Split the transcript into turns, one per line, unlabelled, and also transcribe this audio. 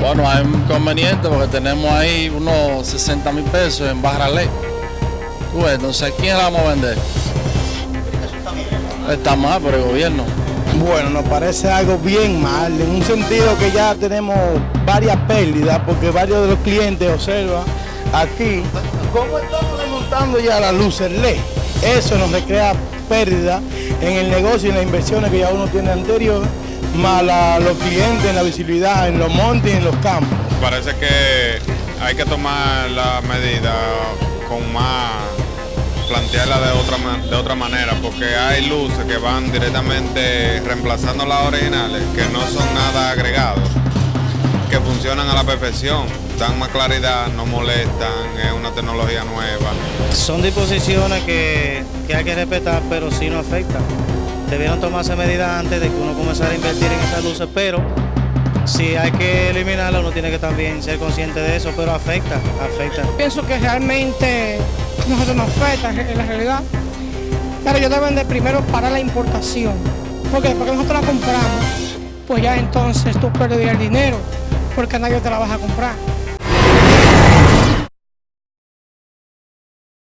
Bueno, hay un inconveniente porque tenemos ahí unos 60 mil pesos en barra ley. Tú entonces, ¿quién la vamos a vender? Está mal por el gobierno.
Bueno, nos parece algo bien mal, en un sentido que ya tenemos varias pérdidas, porque varios de los clientes observan aquí cómo estamos desmontando ya las luces LED. Eso nos crea pérdida en el negocio y en las inversiones que ya uno tiene anterior, más la- los clientes, en la visibilidad, en los montes y en los campos.
Parece que hay que tomar la medida con más, plantearla de otra, de otra manera, porque hay luces que van directamente reemplazando las originales, que no son nada agregados, que funcionan a la perfección, dan más claridad, no molestan, es una tecnología nueva.
Son disposiciones que, que hay que respetar, pero sí no afectan. Debieron tomarse medidas antes de que uno comenzara a invertir en esas luces, pero si hay que eliminarlas, uno tiene que también ser consciente de eso, pero afecta, afecta.
Pienso que realmente nosotros nos afecta en la realidad, pero ellos deben de primero parar la importación, porque después que nosotros la compramos, pues ya entonces tú perderías el dinero, porque nadie te la vas a comprar.